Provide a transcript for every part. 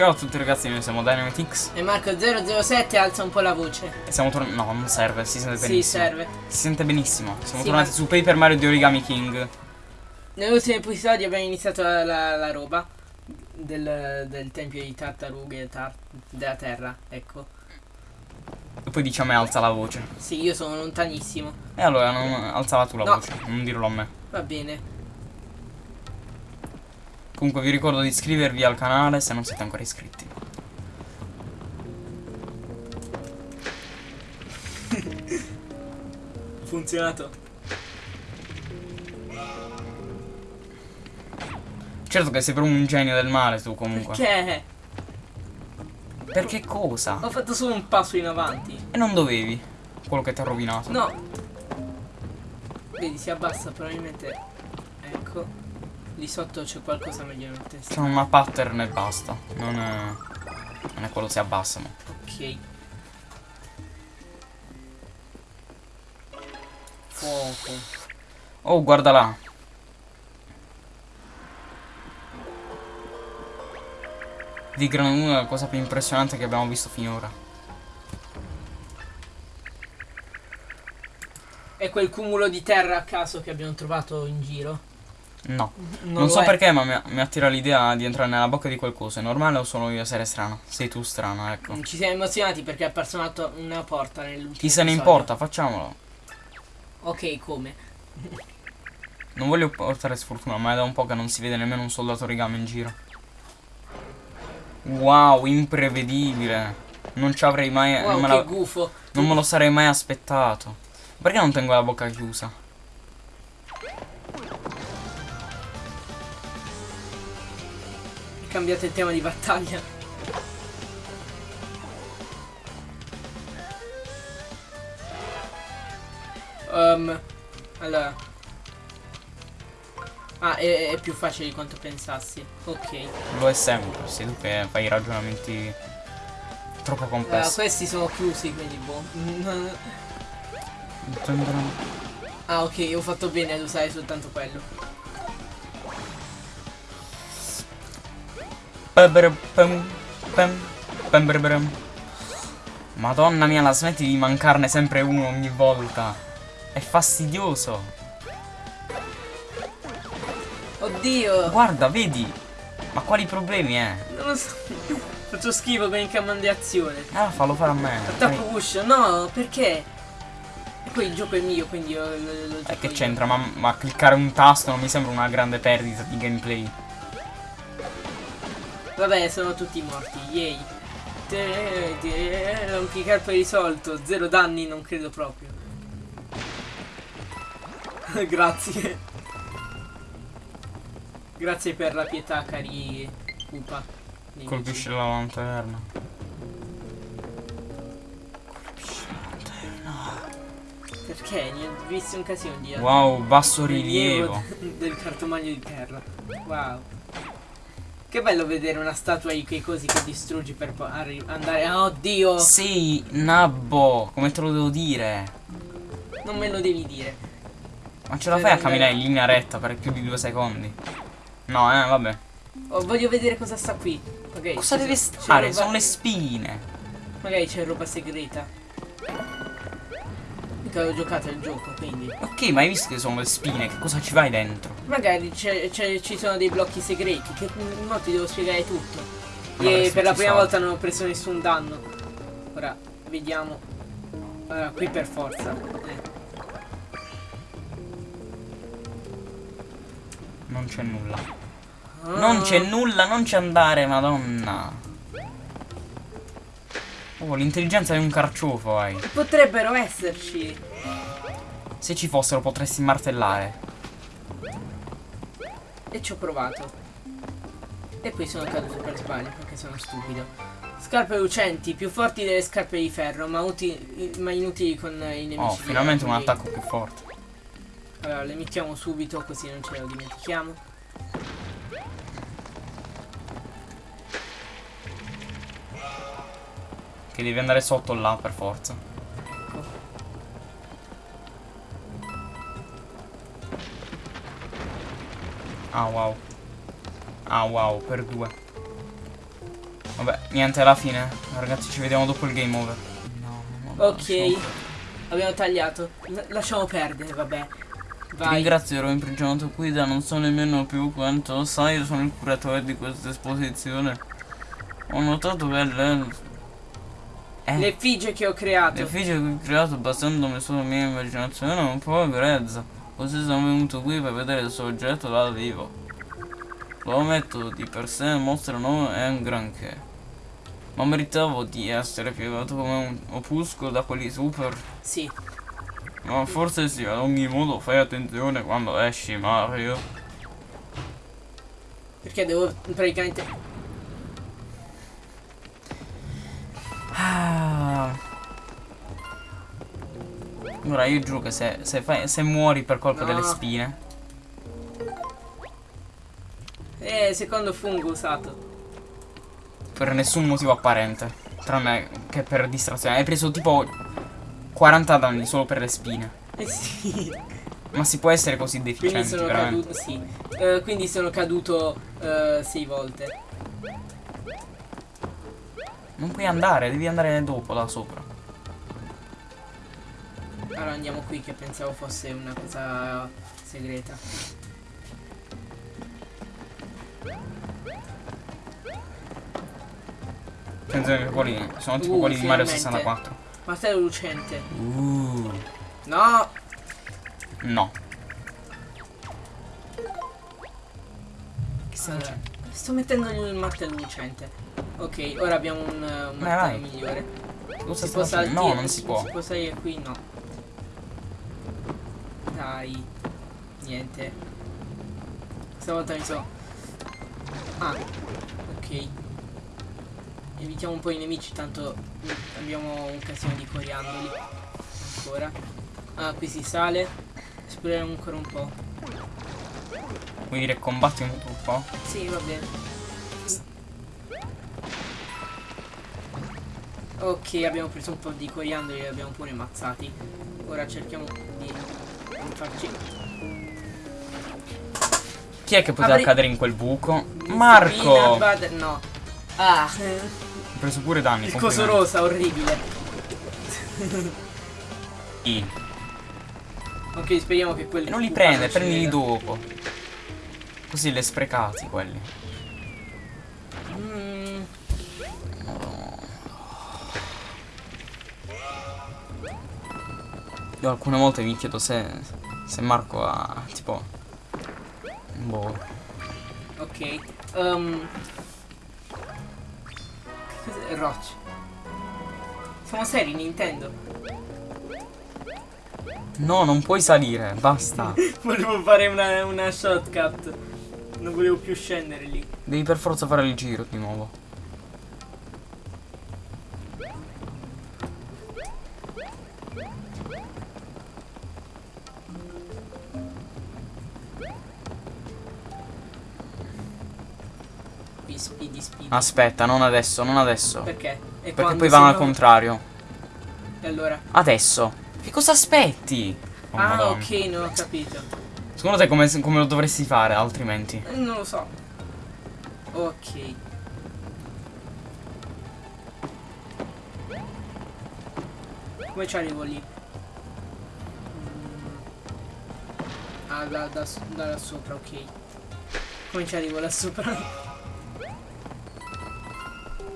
Ciao a tutti ragazzi, noi siamo Dynamitix E Marco007 alza un po' la voce. e siamo tornati... No, non serve, si sente Sì, benissimo. serve. Si sente benissimo. Siamo Sì, tornati ma- su Paper Mario di Origami King. Nell'ultimo episodio abbiamo iniziato la, la- la roba del, del tempio di tartarughe tar- della terra, ecco. E poi dici a me alza la voce. Sì, io sono lontanissimo. E allora non alzala tu la No. voce, non dirlo a me. Va bene. Comunque vi ricordo di iscrivervi al canale se non siete ancora iscritti. Funzionato. Certo che sei proprio un genio del male tu comunque. Perché? Perché cosa? Ho fatto solo un passo in avanti. E non dovevi. Quello che ti ha rovinato. No. Vedi, si abbassa probabilmente. Ecco. Lì sotto c'è qualcosa meglio nel testo. C'è una pattern e basta. Non è... Non è quello si abbassa, ma. Ok. Fuoco. Oh, guarda là. Di gran lunga la cosa più impressionante che abbiamo visto finora. È quel cumulo di terra a caso che abbiamo trovato in giro. No. Non, Non, so è. perché, ma mi, mi attira l'idea di entrare nella bocca di qualcosa. È normale o sono io a essere strano? Sei tu strano, ecco. Ci siamo emozionati perché è apparsa una, porta nell'ultimo Chi se ne episodio. importa, facciamolo. Ok, come? Non voglio portare sfortuna, ma è da un po' che non si vede nemmeno un soldato origami in giro. Wow, imprevedibile. Non ci avrei mai. Wow, non, me che la- gufo. non me lo sarei mai aspettato. Perché non tengo la bocca chiusa? Cambiate il tema di battaglia. Um, allora. Ah, è, è più facile di quanto pensassi. Ok. Lo è sempre, sei tu che fai ragionamenti troppo complessi. questi sono chiusi, quindi boh. Ah, ok, ho fatto bene ad usare soltanto quello. Madonna mia, la smetti di mancarne sempre uno ogni volta. È fastidioso. Oddio! Guarda, vedi? Ma quali problemi è? Non lo so. Faccio schifo con il comando di azione. Ah, fallo fare a me. Attacco push, no, perché? E poi il gioco è mio, quindi io lo, lo E gioco che io. c'entra? Ma, ma cliccare un tasto non mi sembra una grande perdita di gameplay. Vabbè, sono tutti morti, yay. Rompicarpo risolto, zero danni non credo proprio. Grazie. Grazie per la pietà, cari Upa. Colpisce la lanterna. Colpisce la lanterna. Perché? Ne ho visto un casino di Wow, basso rilievo. rilievo del cartomagno di terra. Wow. Che bello vedere una statua di quei cosi che distruggi per andare. ah, oddio! Sei nabbo, come te lo devo dire? Non me lo devi dire. Ma ce la fai a camminare in linea retta per più di due secondi? No, eh, vabbè. Oh, voglio vedere cosa sta qui. Ok. Cosa deve stare? Sono le spine. Magari c'è roba segreta. Mica ho giocato il gioco, quindi. Ok, ma hai visto che sono le spine? Che cosa ci vai dentro? Magari ci sono dei blocchi segreti. Che no, ti devo spiegare tutto. E per la prima soldi. volta non ho preso nessun danno. Ora, vediamo. Allora, qui per forza. Eh. Non c'è nulla. Ah. Non c'è nulla, non c'è andare, madonna. Oh, l'intelligenza è un carciofo, hai. Potrebbero esserci. Se ci fossero potresti martellare. E ci ho provato. E poi sono caduto per sbaglio perché sono stupido. Scarpe lucenti, più forti delle scarpe di ferro, ma, ma inutili con i nemici. Oh, di finalmente un attacco più forte. Allora, le mettiamo subito così non ce lo dimentichiamo. Che devi andare sotto là per forza. Ah wow. Ah wow, per due. Vabbè, niente, alla fine. Ragazzi, ci vediamo dopo il game over. No, no, no, Ok, lasciamo- abbiamo tagliato. L- lasciamo perdere, vabbè. Ti Vai. ringrazio, ero imprigionato qui da non so nemmeno più quanto. Sai, io sono il curatore di questa esposizione. Ho notato che. Eh, L'effigie che ho creato. l'effigie che ho creato basandomi sulla mia immaginazione un po' grezza. Così sono venuto qui per vedere il suo oggetto dal vivo. Lo ammetto, di per sé il mostro non è un granché. Ma meritavo di essere piegato come un opuscolo da quelli super. Sì. Ma forse sì, ad ogni modo fai attenzione quando esci, Mario. Perché devo praticamente. Ora io giuro che se, se, fai- se muori per colpa No. delle spine. Eh, secondo fungo usato. Per nessun motivo apparente. Tranne che per distrazione. Hai preso tipo 40 danni solo per le spine. Eh sì. Ma si può essere così Quindi deficienti, sono veramente. caduto. Sì. Eh, quindi sono caduto eh, sei volte. Non puoi andare, devi andare dopo là sopra. Andiamo qui che pensavo fosse una cosa segreta. Attenzione che quelli sono tipo Uh, quelli di Mario finalmente. 64. Martello lucente. Uh. No! No. Che stai Allora, sto mettendo il martello lucente. Ok, ora abbiamo un, eh, un Vai, martello migliore. Cosa Si può salire? No, non si può. Si può salire qui? No. Dai. Niente. Stavolta mi so. Ah, ok. Evitiamo un po' i nemici, tanto abbiamo un casino di coriandoli. Ancora. Ah, qui si sale. Esploriamo ancora un po'. Vuoi dire combatti un po'? Sì, va bene. Ok, abbiamo preso un po' di coriandoli e li abbiamo pure ammazzati. Ora cerchiamo. Chi è che poteva Apri- cadere in quel buco? Marco! butter- no. Ah, Ho preso pure danni. il coso rosa, orribile. I. Ok, speriamo che quelli. Non li prende, prendili dopo. Così li hai sprecati quelli. Mm, Io alcune volte mi chiedo se, se Marco ha tipo. Boh. ok. Um, cos'è? Roach. Siamo seri, Nintendo. No, non puoi salire, basta. Volevo fare una, una shortcut. Non volevo più scendere lì. Devi per forza fare il giro di nuovo. Aspetta, non adesso, non adesso. Perché? E Perché poi vanno al contrario. E allora? Adesso. Che cosa aspetti? Oh, ah, Madonna. ok, non ho capito. Secondo te come, come lo dovresti fare altrimenti? Eh, Non lo so. Ok. Come ci arrivo lì? Mm. Ah, da, da, da là sopra, ok. Come ci arrivo là sopra?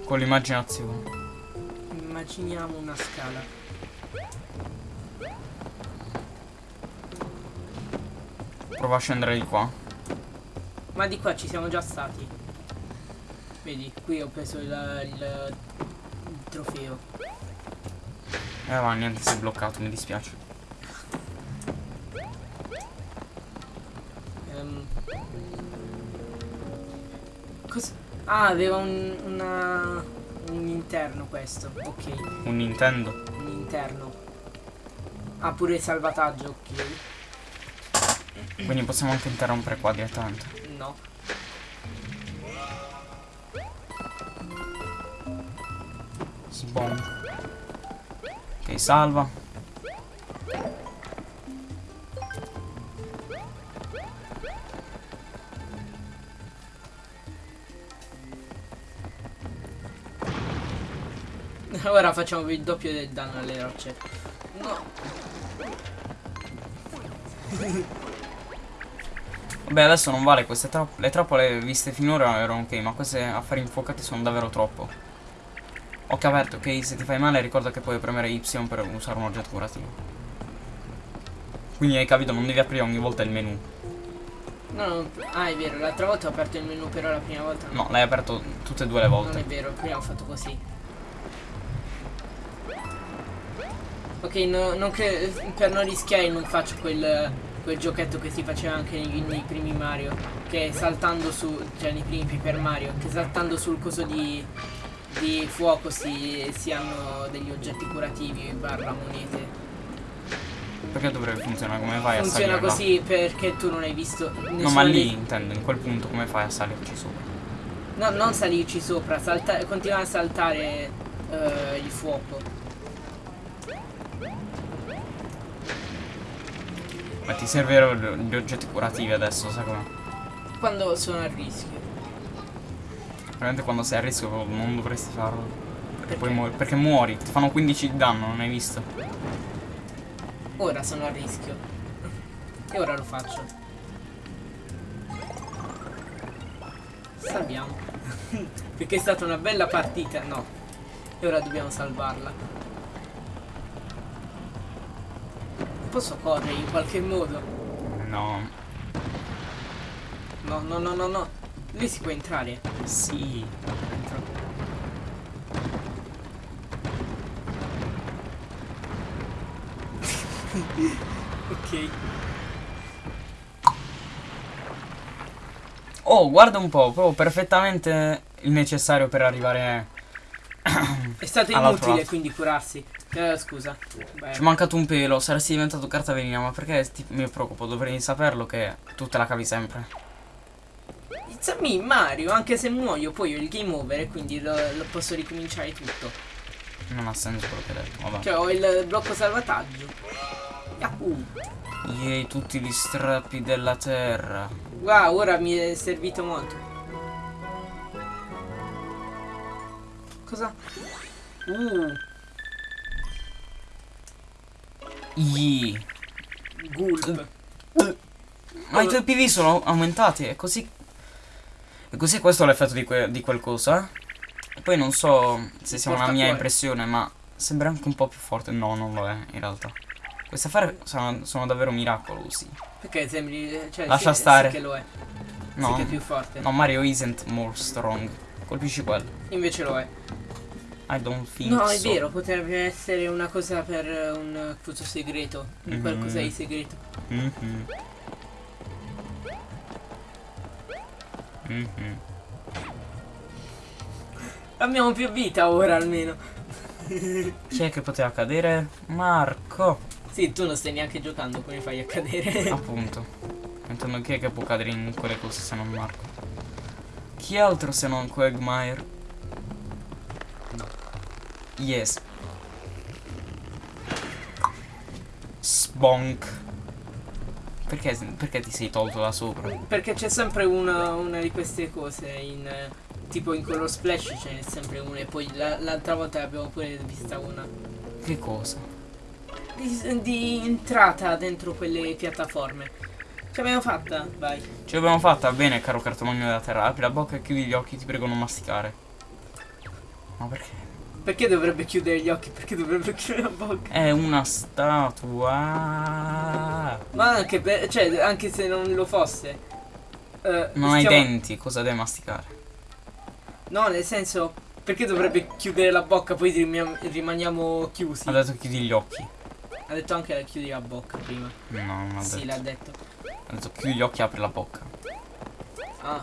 Con l'immaginazione. Immaginiamo una scala. Prova a scendere di qua. Ma di qua ci siamo già stati. Vedi, qui ho preso il, il- il trofeo. Eh ma niente, si è bloccato, mi dispiace. Ehm. Cos- ah, aveva un, una, un interno questo. Ok, Un Nintendo. un interno. Ah, pure il salvataggio, ok. Quindi possiamo anche interrompere qua direttamente. No. Sbon. Ok, salva. Facciamo il doppio del danno alle rocce. No. Vabbè, adesso non vale, queste tra le trappole viste finora erano ok, ma queste affari infuocati sono davvero troppo. Occhio aperto, ok? Se ti fai male ricorda che puoi premere Y per usare un oggetto curativo. Quindi hai capito, non devi aprire ogni volta il menu. No, no, ah è vero, l'altra volta ho aperto il menu però la prima volta no. L'hai aperto tutte e due le Non è volte. vero, prima ho fatto così. Ok, no- non per non rischiare non faccio quel, quel giochetto che si faceva anche nei, nei primi Mario. Che saltando su, cioè nei primi Paper Mario, che saltando sul coso di, di fuoco si, si hanno degli oggetti curativi barra monete. Perché dovrebbe funzionare? Come fai a Funziona salire là? così perché tu non hai visto nessuno No, ma lì intendo, in quel punto come fai a salirci sopra? No, non salirci sopra, salta- continua a saltare eh, il fuoco. Ma ti servirebbero gli oggetti curativi adesso, sai come? Quando sono a rischio. Veramente quando sei a rischio non dovresti farlo. Perché, Perché? poi muori. Perché muori, ti fanno 15 di danno, non hai visto? Ora sono a rischio. E ora lo faccio. Salviamo. Perché è stata una bella partita. No. E ora dobbiamo salvarla. Posso correre in qualche modo? No. No, no, no, no, no. Lì si può entrare. Sì. Entro. ok. Oh, guarda un po', proprio perfettamente il necessario per arrivare. È stato inutile quindi curarsi. Eh, scusa. Beh, Ci è mancato un pelo, saresti diventato carta velina, ma perché ti- mi preoccupo? Dovrei saperlo che tu te la cavi sempre. It's me, Mario, anche se muoio poi ho il game over e quindi lo, lo posso ricominciare tutto. Non ha senso quello che hai detto, vabbè. Cioè ho il blocco salvataggio. Yahoo! Yay, tutti gli strappi della terra. Wow, ora mi è servito molto. Cosa? Uh, Yee. gulp. Ma i tuoi PV sono aumentati, è così. E così questo è l'effetto di, que- di quel coso, eh? E poi non so se sia una mia impressione, ma sembra anche un po' più forte. No, non lo è, in realtà. Queste affari sono, sono davvero miracolosi. Perché sembri... Cioè, Lascia sì, stare. Sì che lo è. No, Sì che è più forte. no, Mario isn't more strong. Colpisci quello. Invece lo è. I don't think No, è so. vero, potrebbe essere una cosa per eh, un coso segreto. Un Mhm. qualcosa di segreto. Mhm. Mhm. Abbiamo più vita ora almeno. Chi è che poteva cadere? Marco. Sì, tu non stai neanche giocando, come fai a cadere? Appunto. Intendo chi è che può cadere in quelle cose se non Marco? Chi altro se non Quagmire? No. Yes. Sbonk. Perché, perché ti sei tolto da sopra? Perché c'è sempre una, una di queste cose in... Tipo in color splash ce n'è sempre una e poi la- l'altra volta abbiamo pure vista una. Che cosa? Di, di entrata dentro quelle piattaforme. Ce l'abbiamo fatta? Vai. Ce l'abbiamo fatta bene, caro cartomagno della terra. Apri la bocca e chiudi gli occhi, ti prego non masticare. Ma perché? Perché dovrebbe chiudere gli occhi? Perché dovrebbe chiudere la bocca? È una statua. Ma anche per, cioè, anche se non lo fosse. eh, Non hai stiamo- denti, cosa devi masticare? No, nel senso, perché dovrebbe chiudere la bocca, poi rimaniamo, rimaniamo chiusi. Ha detto chiudi gli occhi. Ha detto anche la chiudi la bocca prima. No, non ha Sì, detto. l'ha detto. Ha detto chiudi gli occhi e apri la bocca. Ah,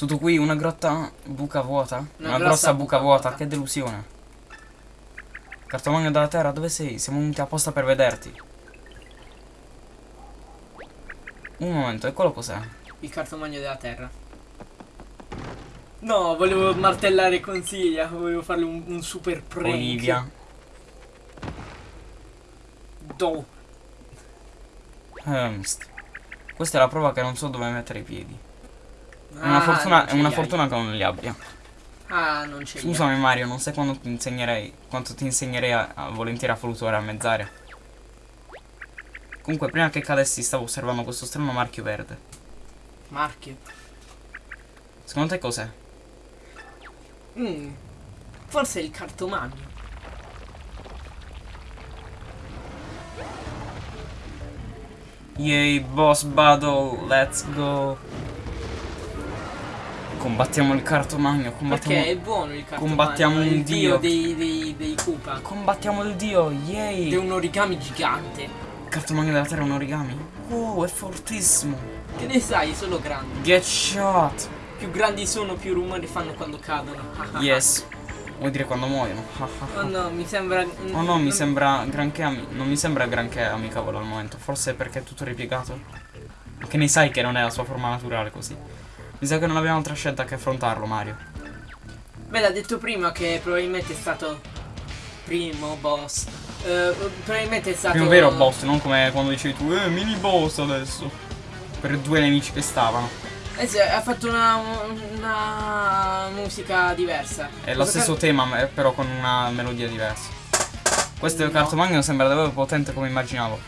Tutto qui, una grotta buca vuota? Una, grossa grossa buca, buca vuota. vuota. che delusione. Cartomagno della terra, dove sei? Siamo venuti apposta per vederti. Un momento, e quello cos'è? il cartomagno della terra. No, volevo martellare consiglia, volevo farle un, un super prank. Olivia. Do. Ernst. Questa è la prova che non so dove mettere i piedi. È Ah, una fortuna, è una hai. fortuna che non li abbia. Ah, non c'è. Scusami Mario, non sai quando ti insegnerei. Quanto ti insegnerei a, a volentieri a fluttuare a mezz'aria. Comunque, prima che cadessi stavo osservando questo strano marchio verde. Marchio. Secondo te cos'è? Mm. Forse è il cartomagno. Yay, boss battle, let's go. Combattiamo il cartomagno, combattiamo... Perché è buono il cartomagno. combattiamo un il dio. dei, dei, dei Koopa. Combattiamo il dio, Ed è yay! un origami gigante. Il cartomagno della terra è un origami. Oh, è fortissimo. Che ne sai, sono grandi. Get shot. Più grandi sono, più rumore fanno quando cadono. Yes. Vuoi dire quando muoiono? Oh no, mi sembra. Oh no, mi sembra granché non mi sembra granché amicevole al momento. Forse perché è tutto ripiegato. Che ne sai che non è la sua forma naturale così. Mi sa che non abbiamo altra scelta che affrontarlo, Mario. Beh, l'ha detto prima che probabilmente è stato. Primo boss. Eh, probabilmente è stato. Primo vero boss, non come quando dicevi tu, eh, mini boss adesso. Per due nemici che stavano. Eh sì, ha fatto una, una musica diversa. È lo Cosa stesso ca- tema, ma- però con una melodia diversa. Questo No. cartomagno sembra davvero potente come immaginavo.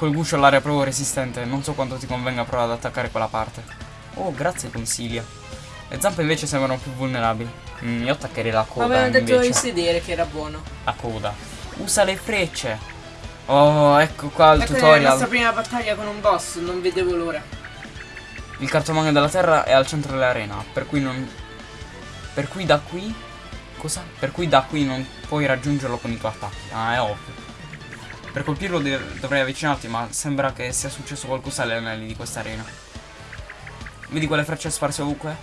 Quel guscio all'aria proprio resistente. Non so quanto ti convenga provare ad attaccare quella parte. Oh, grazie consiglia. Le zampe invece sembrano più vulnerabili. Mm, io attaccherei la coda avevano detto invece. di sedere che era buono. La coda. Usa le frecce. Oh, ecco qua il Ecco è la nostra tutorial. prima battaglia con un boss, non vedevo l'ora. Il cartomagno della terra è al centro dell'arena, per cui non... Per cui da qui... Cosa? Per cui da qui non puoi raggiungerlo con i tuoi attacchi. Ah, è ovvio. Per colpirlo dovrei avvicinarti, ma sembra che sia successo qualcosa alle anelli di questa arena. Vedi quelle frecce sparse ovunque?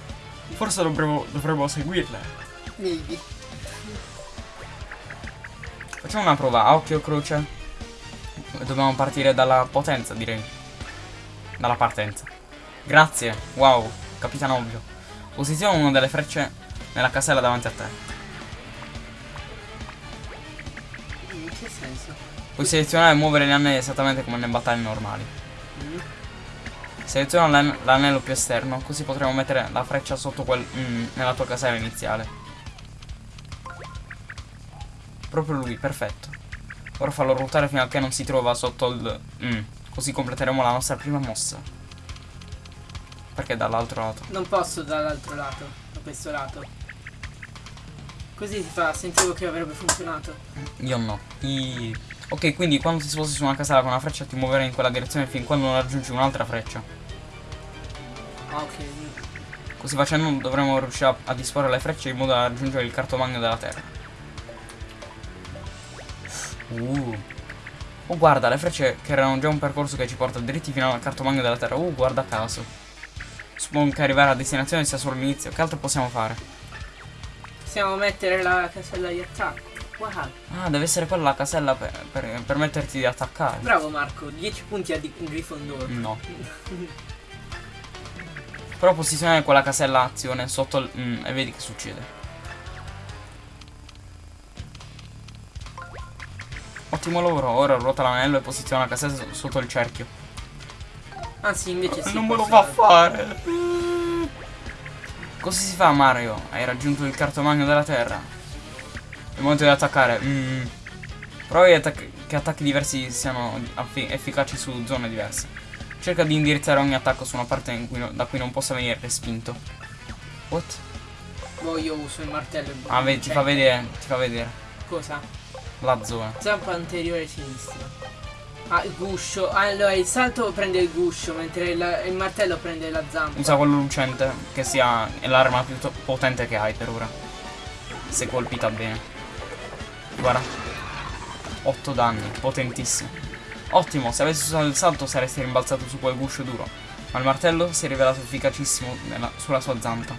Forse dovremmo, dovremmo seguirle. Maybe. Facciamo una prova a occhio e croce. Dobbiamo partire dalla potenza, direi. Dalla partenza. Grazie. Wow, capitano ovvio. Posiziona una delle frecce nella casella davanti a te. In che senso? Puoi selezionare e muovere gli anelli esattamente come nelle battaglie normali. Mm. Seleziona l'an- l'anello più esterno, così potremo mettere la freccia sotto quel mm, nella tua casella iniziale. Proprio lui, perfetto. Ora fallo ruotare fino a che non si trova sotto il mm, così completeremo la nostra prima mossa. Perché dall'altro lato? Non posso dall'altro lato, da questo lato. Così si fa, sentivo che avrebbe funzionato. Io no. I- Ok, quindi quando ti sposti su una casella con una freccia ti muoverai in quella direzione fin quando non raggiungi un'altra freccia. Ah, ok. Così facendo dovremo riuscire a, a disporre le frecce in modo da raggiungere il cartomagno della terra. Uh. Oh guarda, le frecce che erano già un percorso che ci porta dritti fino al cartomagno della terra. Uh, guarda caso. Suppongo che arrivare a destinazione sia solo l'inizio. Che altro possiamo fare? Possiamo mettere la casella di attacco. Wow. Ah, deve essere quella la casella per, per permetterti di attaccare. Bravo Marco, 10 punti a Gryffindor. No. Però posizionare quella casella azione sotto il... mm, e vedi che succede. Ottimo lavoro, ora ruota l'anello e posiziona la casella so- sotto il cerchio. Anzi, invece sì. non me lo fa fare. Così si fa Mario? Hai raggiunto il cartomagno della terra. È il momento di attaccare. Mm. Provi attac- che attacchi diversi siano efficaci su zone diverse. Cerca di indirizzare ogni attacco su una parte cui no- da cui non possa venire respinto. What? Boh, io uso il martello. e Ah, vedi, ti fa cioè, vedere, ti fa vedere Cosa? la zona. Zampa anteriore sinistra. Ah, il guscio. Allora, il salto prende il guscio, mentre il, il martello prende la zampa. Usa quello lucente, che sia l'arma più potente che hai per ora. Se colpita bene. Guarda. 8 danni, potentissimo. Ottimo, se avessi usato il salto saresti rimbalzato su quel guscio duro. Ma il martello si è rivelato efficacissimo nella- sulla sua zampa.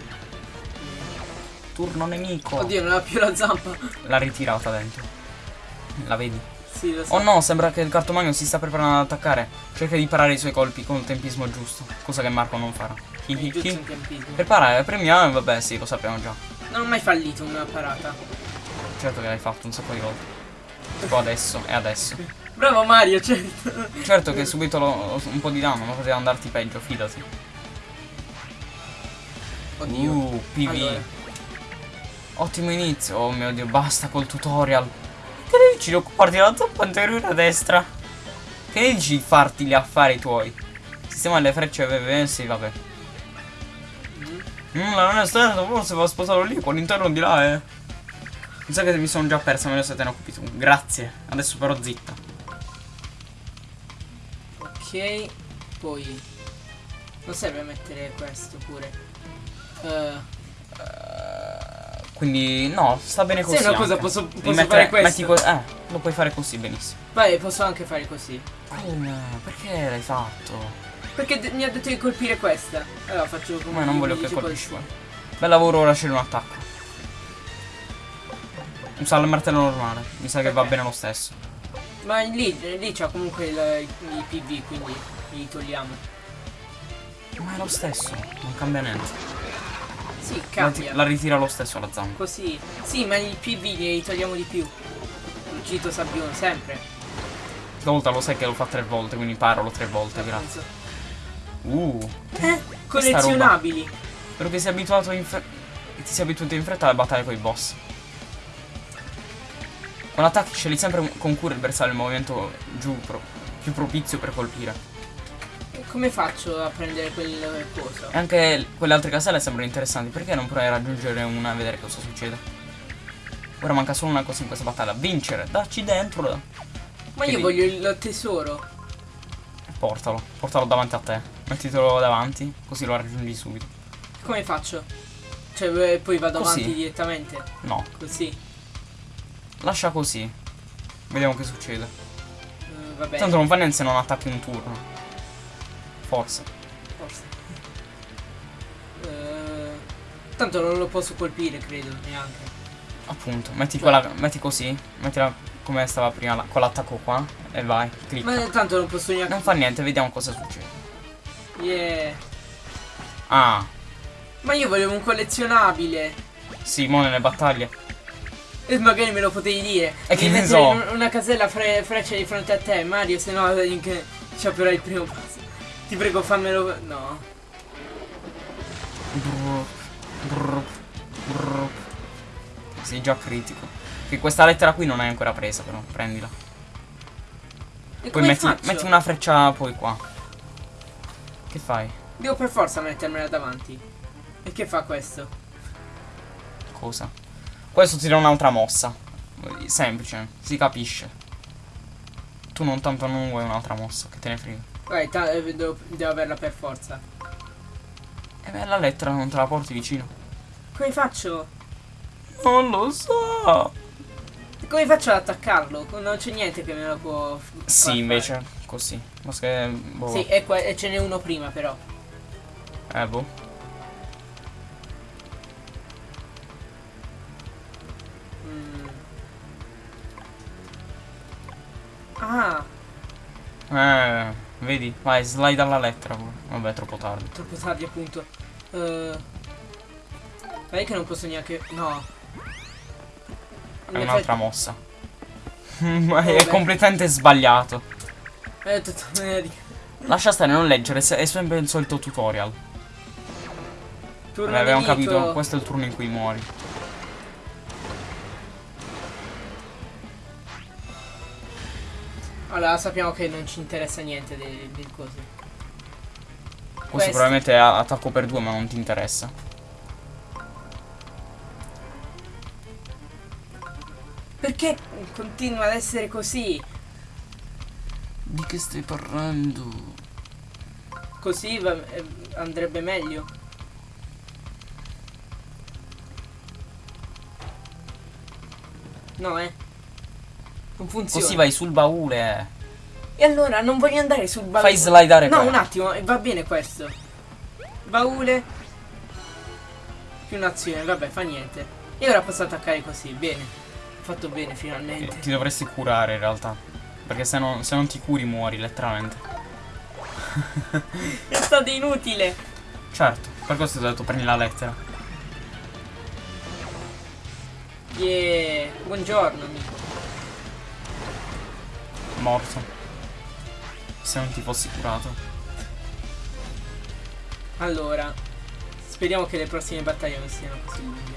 Turno nemico. Oddio, non ha più la zampa. L'ha ritirata dentro. La vedi? Sì, lo so. Oh no, sembra che il cartomagno si sta preparando ad attaccare. Cerca di parare i suoi colpi con il tempismo giusto. Cosa che Marco non farà. Hi hi Giusto hi. in tempismo. Preparare, premiamo, vabbè sì, lo sappiamo già. Non ho mai fallito una parata. Certo che l'hai fatto un sacco di volte. Tipo adesso e adesso. Bravo Mario, certo. Certo che subito lo- un po' di danno, ma poteva andarti peggio, fidati. Oddio. Uh, PV. Allora. Ottimo inizio. Oh mio dio, basta col tutorial. Che ne dici di occuparti della tappa anteriore a destra? Che ne dici di farti gli affari tuoi? Sistema le frecce VV, sì, vabbè. Mm. Mm, non è stato, forse va sposato lì, con l'interno di là, eh. Mi sa che mi sono già persa, se te ne occupi tu. Grazie. Adesso però zitta. Ok. Poi. Non serve mettere questo pure. Eh, Quindi, no, sta bene così. Sai una cosa, posso- posso mettere- fare questo? eh, lo puoi fare così benissimo. vai, posso anche fare così. Come? Perché l'hai fatto? Perché mi ha detto di colpire questa. Allora faccio come Ma non voglio che colpisci così. Bel lavoro, ora c'è un attacco. Usa il martello normale. Mi sa che va bene lo stesso. Ma lì, lì c'ha comunque il, i PV, quindi li togliamo. Ma è lo stesso, non cambia niente. Sì, La, cambia. la ritira lo stesso la zampa. Così. Sì, ma i PV li togliamo di più. Cito Sabbione, sempre. Stavolta lo sai che l'ho fatto tre volte, quindi parlo tre volte, grazie. Uh, Eh, collezionabili. spero che sia abituato in fre- che ti sia abituato in fretta alle battaglie con i boss. Quando attacchi scegli sempre con cura il bersaglio il movimento giù pro- più propizio per colpire. E Come faccio a prendere quel coso? E anche quelle altre caselle sembrano interessanti. Perché non provare a raggiungere una e vedere cosa succede? Ora manca solo una cosa in questa battaglia. Vincere. Dacci dentro. Ma che io voglio il tesoro. Portalo. Portalo davanti a te. Mettitelo davanti. Così lo raggiungi subito. Come faccio? Cioè, eh, poi vado Così. avanti direttamente. No. Così. Lascia così. Vediamo che succede. Eh, vabbè. Tanto non fa niente se non attacchi un turno. Forse. Forse. Eh, tanto non lo posso colpire, credo, neanche. Appunto. Metti Cioè- quella. Metti così. Mettila come stava prima. la- con l'attacco qua. E vai. Clicca. Ma tanto non posso neanche. Non fa niente, vediamo cosa succede. Yeah. Ah. Ma io volevo un collezionabile. Sì, mo nelle battaglie. E magari me lo potevi dire. E che ne so? un- Una casella fre- freccia di fronte a te, Mario, se no che- sciaperai il primo passo. Ti prego, fammelo. No. Sei già critico. Che questa lettera qui non hai ancora presa, però. Prendila. E Poi metti, metti una freccia poi qua. Che fai? Devo per forza mettermela davanti. E che fa questo? Cosa? Questo ti dà un'altra mossa. Semplice, si capisce. Tu non tanto non vuoi un'altra mossa, che te ne frega. Vai, eh, devo, devo averla per forza. E beh, la lettera non te la porti vicino. Come faccio? Non lo so. Come faccio ad attaccarlo? Non c'è niente che me lo può. Sì, fare. invece, così. Ma che. Boh. Sì, e, e ce n'è uno prima, però. Eh, boh. Ah, Eh, vedi? Vai, slide alla lettera. Vabbè, troppo tardi. troppo tardi, appunto. Uh, Vedi che non posso neanche. No. È In un'altra effetti- mossa. Ma è Vabbè. completamente sbagliato. Eh, tutto venerdì. Lascia stare, non leggere, è sempre il solito tutorial. Turno Vabbè, abbiamo capito, questo è il turno in cui muori. Allora, sappiamo che non ci interessa niente del, del coso. Questo Questo. probabilmente è attacco per due, ma non ti interessa. Perché continua ad essere così? Di che stai parlando? Così va- eh, andrebbe meglio. No, eh. Non funziona. Così vai sul baule. E allora non voglio andare sul baule. Fai slidare No, quello. un attimo, va bene questo. Baule. Più un'azione, vabbè, fa niente. E ora posso attaccare così, bene. Ho fatto bene finalmente. Ti dovresti curare in realtà. Perché se non, se non ti curi muori, letteralmente. È stato inutile. Certo, per questo ti ho detto prendi la lettera. Yeah. Buongiorno, amico. Morto. Se non ti fossi curato. Allora, Speriamo che le prossime battaglie non siano così lunghe.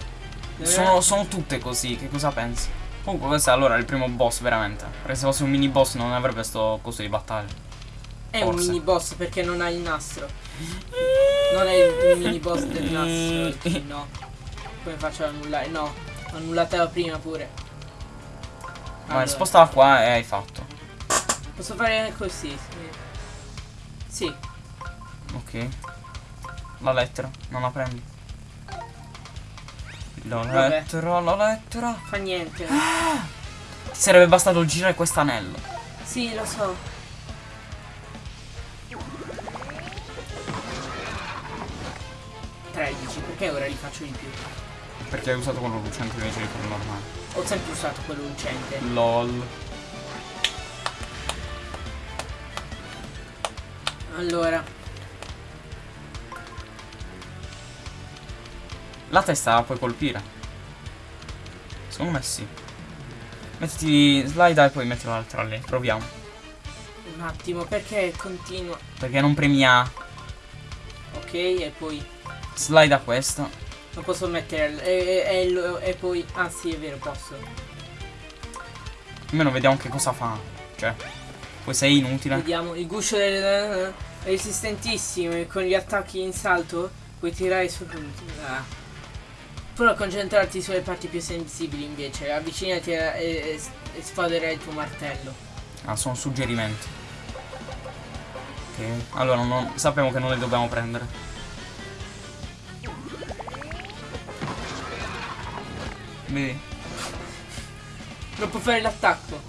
Eh, Sono, sono tutte così, che cosa pensi? Comunque questo è allora il primo boss veramente. Perché se fosse un mini boss non avrebbe sto coso di battaglia. È un forse. mini boss perché non ha il nastro. Non è il mini boss del nastro. No. Come faccio ad annullare? No. Annullatela prima pure. Ma Allora, spostala qua e hai fatto. Posso fare così? Sì. Sì. Ok. La lettera, non la prendi. La Vabbè. lettera, la lettera. Fa niente. Ti sarebbe bastato girare quest'anello. Sì, lo so. Perché ora li faccio di più? Perché hai usato quello lucente invece di quello normale. Ho sempre usato quello lucente. LOL. Allora, La testa la puoi colpire. Secondo me sì. Mettiti slide e poi metti l'altra lì. Proviamo. un attimo, perché continua? Perché non premi A. Ok, e poi Slide a questa. non posso mettere e, e- e poi ah sì, è vero, posso. Almeno vediamo che cosa fa. Cioè. Poi sei inutile. Vediamo il guscio del è resistentissimo e con gli attacchi in salto puoi tirare su ah. Prova a concentrarti sulle parti più sensibili invece, avvicinati a- e, e, sfaderai il tuo martello. Ah, sono suggerimenti. Ok. Allora non, sappiamo che non le dobbiamo prendere. Vedi? Non può fare l'attacco,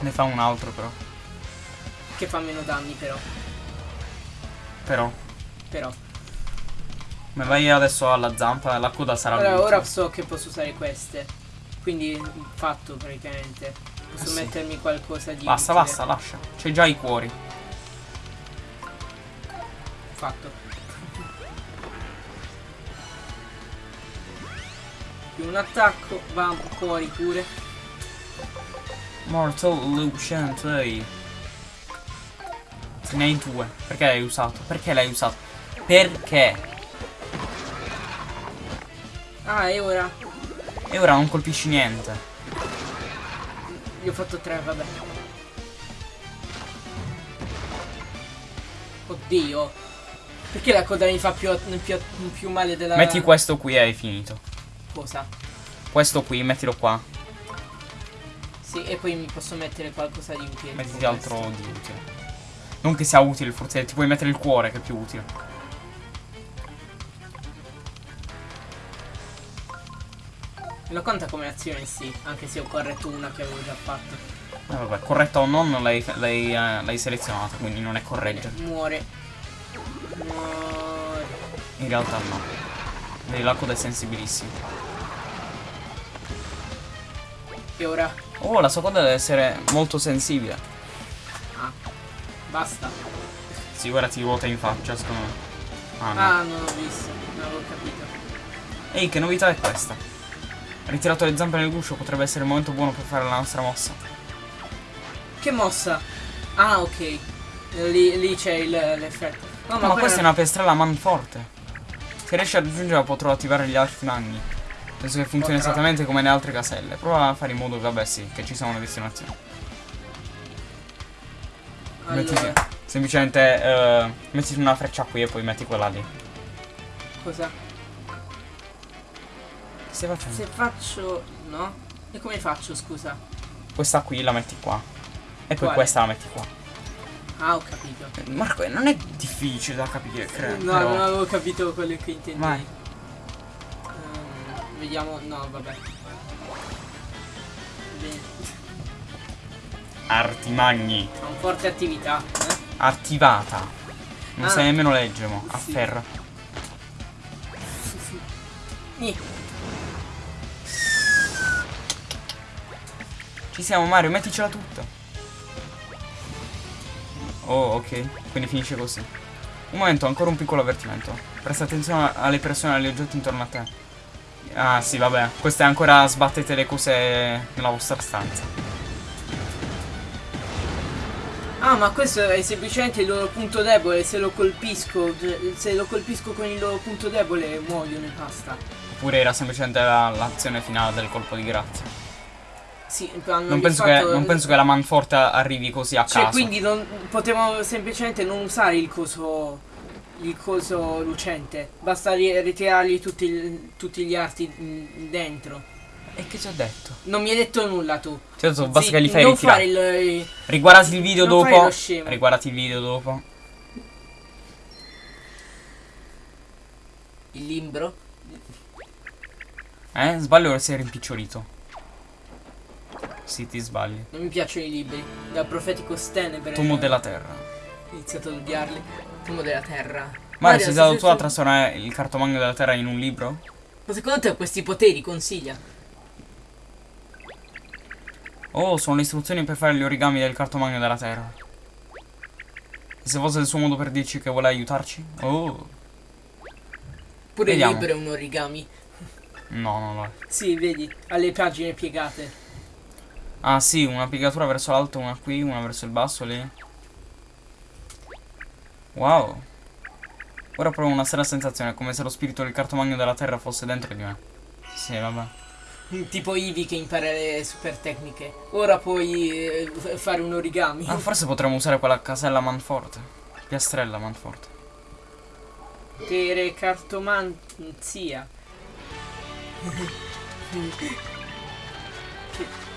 Ne fa un altro però. che fa meno danni però. Però. Però. Ma vai adesso alla zampa, la coda sarà Ora, l'ultima. ora so che posso usare queste. Quindi fatto praticamente. Posso Eh sì. mettermi qualcosa di. Basta, utile. basta, lascia. C'hai già i cuori. Fatto. Più un attacco, va fuori pure. Mortal ehi. Ce ne hai due. Perché l'hai usato? Perché l'hai usato? Perché? Ah, e ora E ora non colpisci niente. gli ho fatto tre, vabbè. Oddio. Perché la coda mi fa più, più, più male della Metti questo qui e hai finito. cosa? Questo qui, mettilo qua. Sì, e poi mi posso mettere qualcosa di utile. Mettiti altro di utile. Non che sia utile, forse ti puoi mettere il cuore che è più utile. Lo conta come azione sì, anche se ho corretto una che avevo già fatto. Eh, vabbè, corretta o non, l'hai eh, selezionata, quindi non è correggere. Muore. Muore. In realtà no. Vedi, la coda è sensibilissima. E ora? Oh, la sua coda deve essere molto sensibile. Ah. Basta. Sì, ora ti ruota in faccia, secondo me. Ah, no. Ah, non ho visto, non avevo capito. Ehi, che novità è questa? Ritirato le zampe nel guscio potrebbe essere il momento buono per fare la nostra mossa. Che mossa? Ah, ok. Lì, lì c'è il- l'effetto. No, No, ma quella- questa è una piastrella manforte. Se riesci a raggiungerla potrò attivare gli altri magni. Penso che funzioni Potrà. esattamente come le altre caselle. Prova a fare in modo, vabbè sì, che ci sia una destinazione. Allora, Semplicemente eh, mettiti una freccia qui e poi metti quella lì. cosa? Che stai facendo? Se faccio... no? E come faccio, scusa? Questa qui la metti qua. E poi Quale? questa la metti qua. Ah, ho capito. Marco, non è difficile da capire, credo. No, però- non avevo capito quello che intendevi. Vediamo... No, vabbè. Bene. Arti magni. Ha un forte attività, eh? Attivata. Non Ah. sai nemmeno leggere. Sì. Afferra. Nì. Ci siamo Mario, metticela tutta. Oh, ok. Quindi finisce così. Un momento, ancora un piccolo avvertimento. Presta attenzione alle persone e agli oggetti intorno a te. Ah, sì, vabbè. Queste ancora sbattete le cose nella vostra stanza. Ah, ma questo è semplicemente il loro punto debole. Se lo colpisco, se lo colpisco con il loro punto debole, muoiono e basta. Oppure era semplicemente la- l'azione finale del colpo di grazia. Sì, Non penso, che, fatto- non penso che la manforte arrivi così a Cioè, caso. quindi non, potevamo semplicemente non usare il coso. Il coso lucente. Basta ri- ritirargli tutti, il- tutti gli arti dentro. E che ci ha detto? Non mi hai detto nulla tu. Ho detto, basta che li fai ritirare. fare il, il- Riguardati il video non fare dopo. lo scemo. Riguardati il video dopo. il limbro. Eh? Sbaglio o sei rimpicciolito? Sì, ti sbagli. Non mi piacciono i libri. Da profetico Stenebre. Tomo della terra. Ho iniziato ad odiarli. Tomo della terra. Ma sei se- stato tu a trasformare il cartomagno della terra in un libro? Ma secondo te questi poteri consiglia? Oh, sono le istruzioni per fare gli origami del cartomagno della terra. E se fosse il suo modo per dirci che vuole aiutarci? Oh, Pure Vediamo. il libro è un origami. no, no, no. Sì, vedi, ha le pagine piegate. Ah sì, una piegatura verso l'alto, una qui, una verso il basso lì. Wow. Ora provo una strana sensazione, come se lo spirito del cartomagno della terra fosse dentro di me. Sì, vabbè. Mm, Tipo Ivi che impara le super tecniche. Ora puoi eh, fare un origami. Ah, forse potremmo usare quella casella manforte. Piastrella manforte. Potere cartomanzia.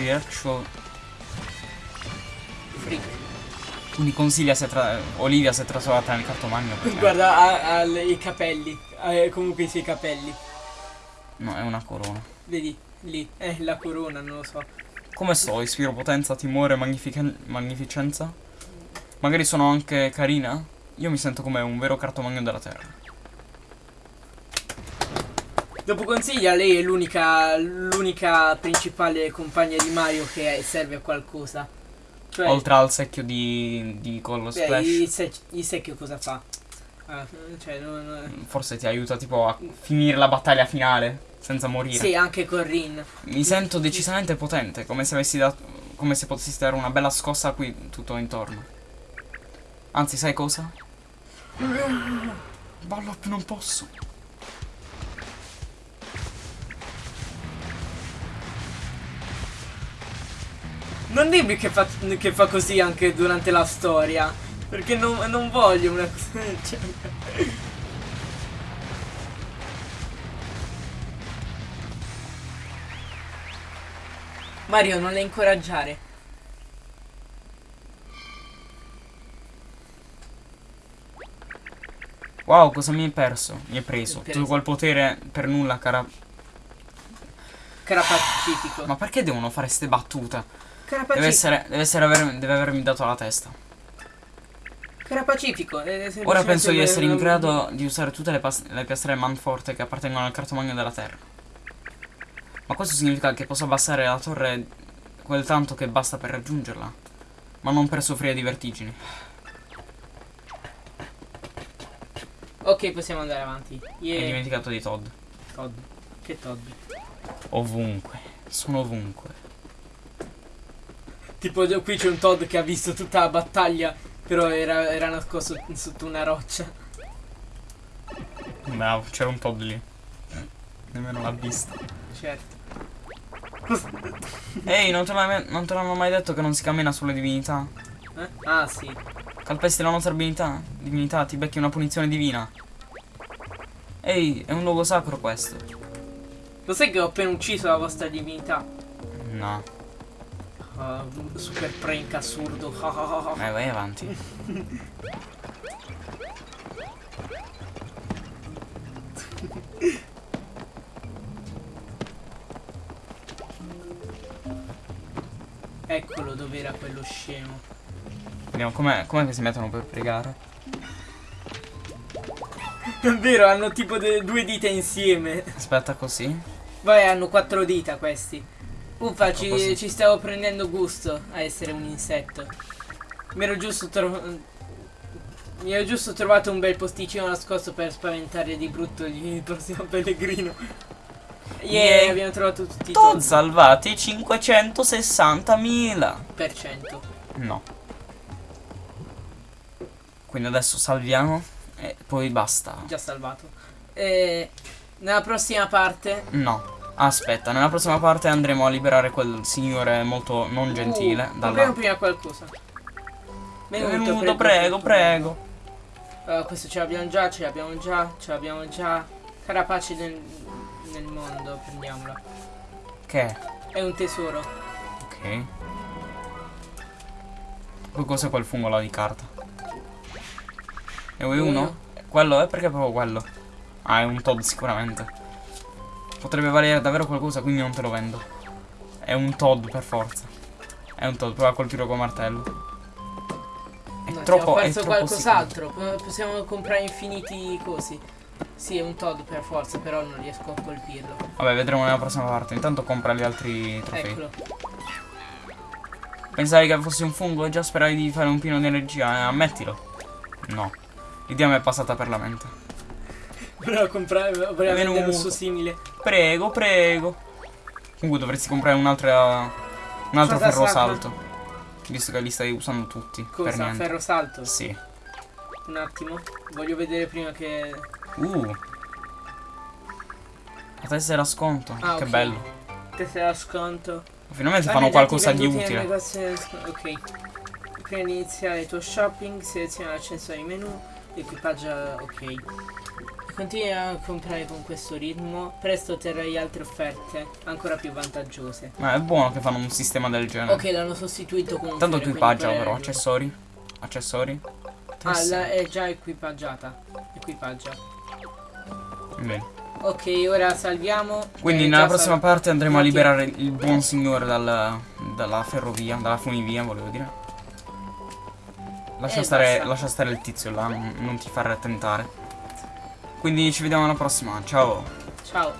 the actual... Freak. Quindi consiglia se tra... Olivia si è trasformata nel cartomagno perché... Guarda, ha, ha i capelli. Ha eh, comunque i suoi capelli. No, è una corona. Vedi, lì. È la corona, non lo so. Come sto? Ispiro potenza, timore, magnificenza? Magari sono anche carina? Io mi sento come un vero cartomagno della terra. Dopo consiglia, lei è l'unica l'unica principale compagna di Mario che serve a qualcosa. Cioè, Oltre al secchio di, di collo beh, splash. il, sec- il secchio cosa fa? Ah, cioè, non- non- Forse ti aiuta tipo a finire la battaglia finale senza morire. Sì, anche con Rin. Mi sento decisamente potente, come se avessi dato. come se potessi dare una bella scossa qui tutto intorno. Anzi, sai cosa? Ballop non posso. Non dimmi che fa, che fa così anche durante la storia. Perché non, non voglio una cosa del genere. Mario, non le incoraggiare. Wow, cosa mi hai perso? Mi hai preso. Preso. Tutto quel potere per nulla, cara. Cara Pacifico. Ma perché devono fare ste battute? Deve essere. Deve essere aver- deve avermi dato la testa. Cara Pacifico. è Ora semplicemente penso di essere in grado di usare tutte le, le piastrelle manforte che appartengono al cartomagno della terra. Ma questo significa che posso abbassare la torre quel tanto che basta per raggiungerla. Ma non per soffrire di vertigini. Ok, possiamo andare avanti. Hai Yeah. dimenticato di Todd. Todd. Che Todd? Ovunque. Sono ovunque. Tipo qui c'è un Todd che ha visto tutta la battaglia, però era, era nascosto sotto una roccia. Bravo, c'era un Todd lì. Nemmeno l'ha vista. Certo. Ehi, non te, l'hai- non te l'hanno mai detto che non si cammina sulle divinità? Eh? Ah sì. Calpesti la nostra divinità? Divinità, ti becchi una punizione divina. Ehi, è un luogo sacro questo. Lo sai che ho appena ucciso la vostra divinità? No, Ah, super prank assurdo. Eh, vai avanti. Eccolo dov'era quello scemo. Vediamo com'è, com'è che si mettono per pregare. È vero, hanno tipo due dita insieme. Aspetta così. Vai, hanno quattro dita questi. Uffa, ci, così. ci stavo prendendo gusto a essere un insetto. Mi ero giusto trovato. Mi ero giusto trovato un bel posticino nascosto per spaventare di brutto il prossimo pellegrino. Yeah, Yeah. abbiamo trovato tutti i Todd. salvati 560.000. Per cento. No. Quindi adesso salviamo e poi basta. Già salvato. E nella prossima parte. No. Aspetta, nella prossima parte andremo a liberare quel signore molto non gentile. Uh, dalla... prima qualcosa. Benvenuto, prego, prego. Uh, questo ce l'abbiamo già, ce l'abbiamo già, ce l'abbiamo già. Carapace nel, nel mondo, prendiamola. Che è? È un tesoro. Ok. Poi cos'è quel fungo là di carta? E vuoi Uno. uno? Quello è perché è proprio quello. Ah, è un Todd sicuramente. Potrebbe valere davvero qualcosa, quindi non te lo vendo. È un Todd per forza. È un Todd, prova a colpirlo con martello. È No, troppo, è perso qualcos'altro. Po- Possiamo comprare infiniti cosi. Sì, è un Todd per forza, però non riesco a colpirlo. Vabbè, vedremo nella prossima parte. Intanto compra gli altri trofei. Eccolo. Pensavi che fossi un fungo e già speravi di fare un pieno di energia, eh, ammettilo. No. L'idea mi è passata per la mente. Volevo comprare, volevo vendere un suo simile. Prego, prego. Comunque dovresti comprare un'altra. Un altro Cosa ferro sacra? salto. Visto che li stai usando tutti. per Cosa? niente. Ferro salto? Sì. Un attimo. Voglio vedere prima che. Uh. La tessera sconto. Ah, che ok. bello. Tessera sconto. Finalmente Ah, fanno qualcosa di utile. Ok. Prima di iniziare il tuo shopping, seleziona l'accesso ai menu, equipaggia. Ok. Continua a comprare con questo ritmo, presto otterrai altre offerte ancora più vantaggiose. Ma è buono che fanno un sistema del genere. Ok, l'hanno sostituito con un Tanto equipaggia quindi però, accessori. Accessori. Ah, la- è già equipaggiata. Equipaggia. Bene. Ok, ora salviamo. Quindi Eh, nella prossima parte andremo a Infatti- liberare il buon signore dal- dalla ferrovia, dalla funivia, volevo dire. Lascia, Eh, stare, lascia stare il tizio là, non, non ti far tentare. Quindi ci vediamo alla prossima, ciao! Ciao!